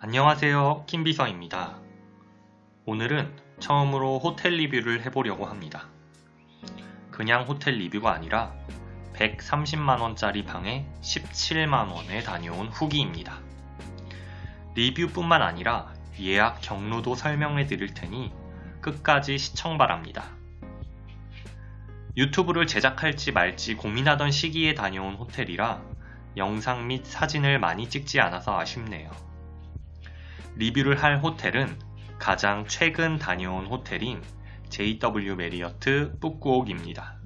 안녕하세요 김비서입니다. 오늘은 처음으로 호텔 리뷰를 해보려고 합니다. 그냥 호텔 리뷰가 아니라 130만원짜리 방에 17만원에 다녀온 후기입니다. 리뷰뿐만 아니라 예약 경로도 설명해 드릴 테니 끝까지 시청 바랍니다. 유튜브를 제작할지 말지 고민하던 시기에 다녀온 호텔이라 영상 및 사진을 많이 찍지 않아서 아쉽네요. 리뷰를 할 호텔은 가장 최근 다녀온 호텔인 JW 메리어트 푸꾸옥입니다.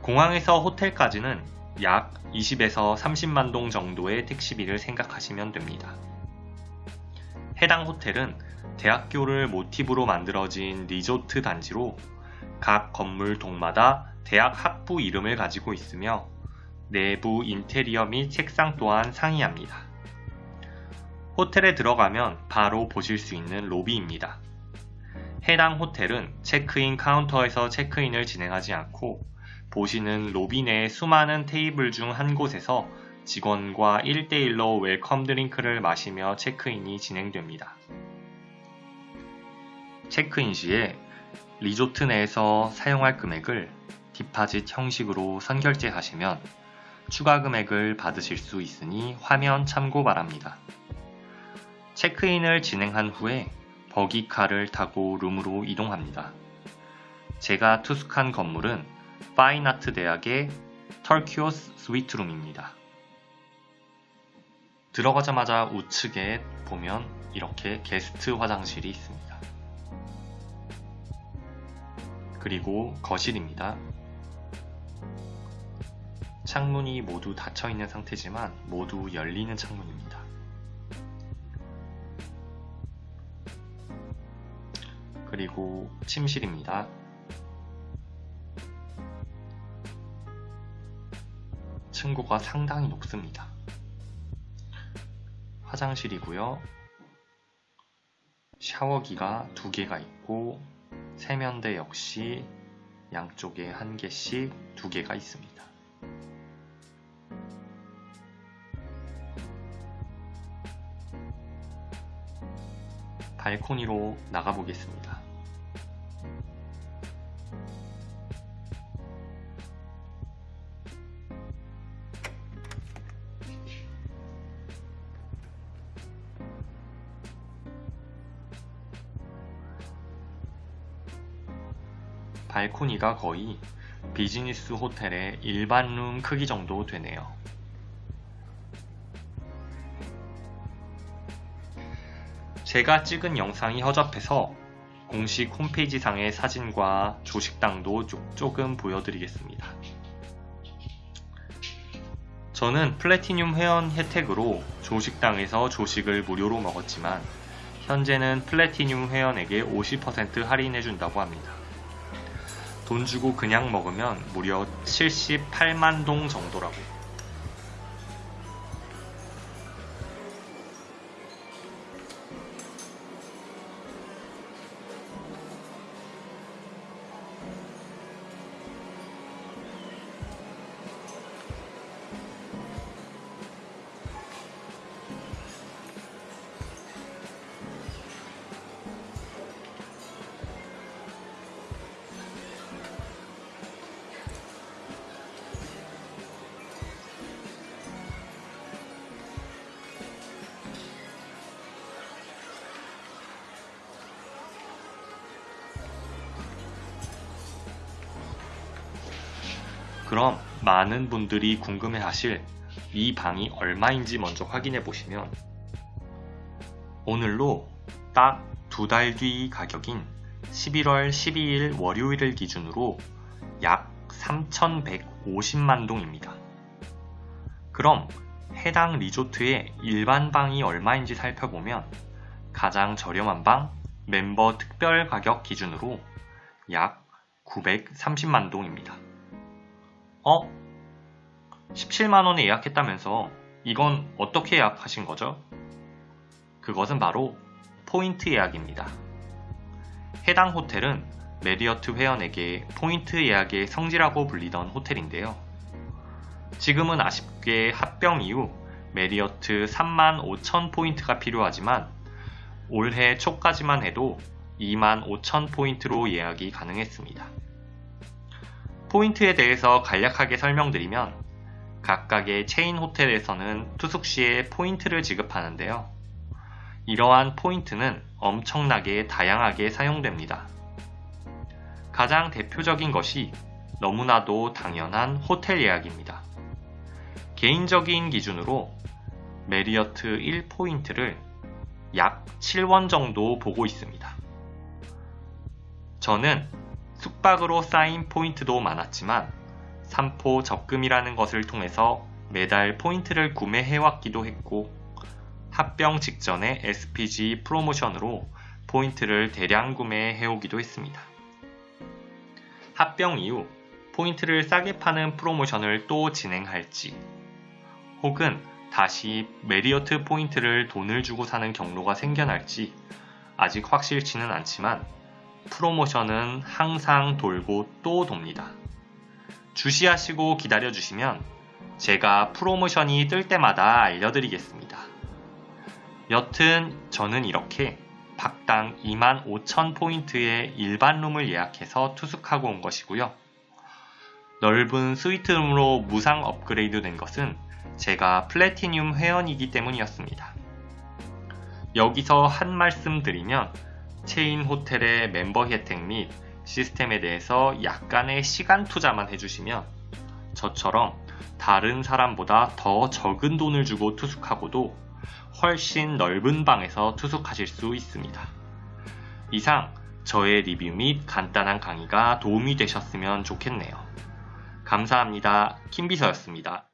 공항에서 호텔까지는 약 20에서 30만 동 정도의 택시비를 생각하시면 됩니다. 해당 호텔은 대학교를 모티브로 만들어진 리조트 단지로 각 건물 동마다 대학 학부 이름을 가지고 있으며 내부 인테리어 및 색상 또한 상이합니다. 호텔에 들어가면 바로 보실 수 있는 로비입니다. 해당 호텔은 체크인 카운터에서 체크인을 진행하지 않고 보시는 로비 내 수많은 테이블 중 한 곳에서 직원과 1대1로 welcome drink를 마시며 체크인이 진행됩니다. 체크인 시에 리조트 내에서 사용할 금액을 deposit 형식으로 선결제하시면 추가 금액을 받으실 수 있으니 화면 참고 바랍니다. 체크인을 진행한 후에 buggy car를 타고 룸으로 이동합니다. 제가 투숙한 건물은 Fine Art 대학의 Turquoise 스위트룸입니다. 들어가자마자 우측에 보면 이렇게 게스트 화장실이 있습니다. 그리고 거실입니다. 창문이 모두 닫혀 있는 상태지만 모두 열리는 창문입니다. 그리고 침실입니다. 층고가 상당히 높습니다. 화장실이고요. 샤워기가 두 개가 있고 세면대 역시 양쪽에 한 개씩 두 개가 있습니다. 발코니로 나가보겠습니다. 발코니가 거의 비즈니스 호텔의 일반 룸 크기 정도 되네요. 제가 찍은 영상이 허접해서 공식 홈페이지상의 사진과 조식당도 조금 보여드리겠습니다. 저는 플래티늄 회원 혜택으로 조식당에서 조식을 무료로 먹었지만 현재는 플래티늄 회원에게 50% 할인해준다고 합니다. 돈 주고 그냥 먹으면 무려 78만 동 정도라고. 그럼 많은 분들이 궁금해 하실 이 방이 얼마인지 먼저 확인해 보시면 오늘로 딱 두 달 뒤 가격인 11월 12일 월요일을 기준으로 약 3,150만 동입니다. 그럼 해당 리조트의 일반 방이 얼마인지 살펴보면 가장 저렴한 방 멤버 특별 가격 기준으로 약 930만 동입니다. 어? 17만원에 예약했다면서 이건 어떻게 예약하신 거죠? 그것은 바로 포인트 예약입니다. 해당 호텔은 메리어트 회원에게 포인트 예약의 성지라고 불리던 호텔인데요. 지금은 아쉽게 합병 이후 메리어트 3만 5천 포인트가 필요하지만 올해 초까지만 해도 2만 5천 포인트로 예약이 가능했습니다. 포인트에 대해서 간략하게 설명드리면 각각의 체인 호텔에서는 투숙 시에 포인트를 지급하는데요. 이러한 포인트는 엄청나게 다양하게 사용됩니다. 가장 대표적인 것이 너무나도 당연한 호텔 예약입니다. 개인적인 기준으로 메리어트 1포인트를 약 7원 정도 보고 있습니다. 저는 숙박으로 쌓인 포인트도 많았지만 3포 적금이라는 것을 통해서 매달 포인트를 구매해왔기도 했고 합병 직전에 SPG 프로모션으로 포인트를 대량 구매해오기도 했습니다. 합병 이후 포인트를 싸게 파는 프로모션을 또 진행할지 혹은 다시 메리어트 포인트를 돈을 주고 사는 경로가 생겨날지 아직 확실치는 않지만 프로모션은 항상 돌고 또 돕니다. 주시하시고 기다려주시면 제가 프로모션이 뜰 때마다 알려드리겠습니다. 여튼 저는 이렇게 박당 2만 5천 포인트의 일반 룸을 예약해서 투숙하고 온 것이고요. 넓은 스위트룸으로 무상 업그레이드 된 것은 제가 플래티늄 회원이기 때문이었습니다. 여기서 한 말씀 드리면 체인 호텔의 멤버 혜택 및 시스템에 대해서 약간의 시간 투자만 해주시면 저처럼 다른 사람보다 더 적은 돈을 주고 투숙하고도 훨씬 넓은 방에서 투숙하실 수 있습니다. 이상 저의 리뷰 및 간단한 강의가 도움이 되셨으면 좋겠네요. 감사합니다. 킴비서였습니다.